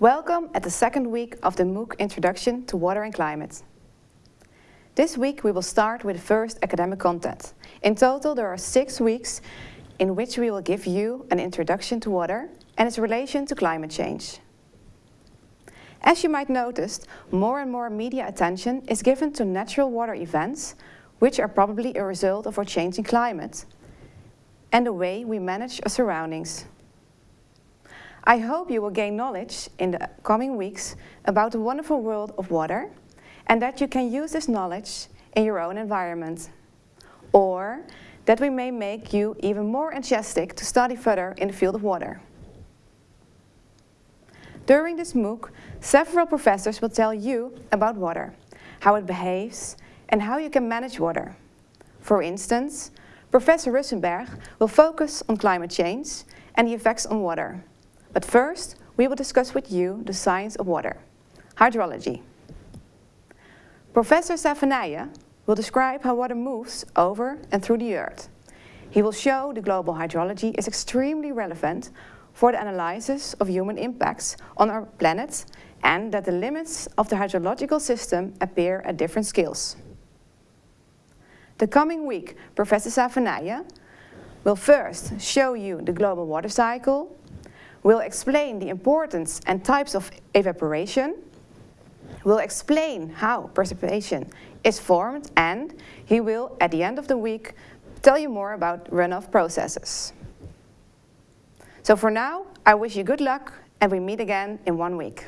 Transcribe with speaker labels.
Speaker 1: Welcome at the second week of the MOOC Introduction to Water and Climate. This week we will start with the first academic content. In total there are six weeks in which we will give you an introduction to water and its relation to climate change. As you might notice, more and more media attention is given to natural water events, which are probably a result of our changing climate and the way we manage our surroundings. I hope you will gain knowledge in the coming weeks about the wonderful world of water and that you can use this knowledge in your own environment. Or that we may make you even more enthusiastic to study further in the field of water. During this MOOC, several professors will tell you about water, how it behaves and how you can manage water. For instance, Professor Russchenberg will focus on climate change and the effects on water. But first, we will discuss with you the science of water, hydrology. Professor Savenije will describe how water moves over and through the earth. He will show the global hydrology is extremely relevant for the analysis of human impacts on our planet and that the limits of the hydrological system appear at different scales. The coming week, Professor Savenije will first show you the global water cycle, will explain the importance and types of evaporation, will explain how precipitation is formed and he will, at the end of the week, tell you more about runoff processes. So for now, I wish you good luck and we meet again in one week.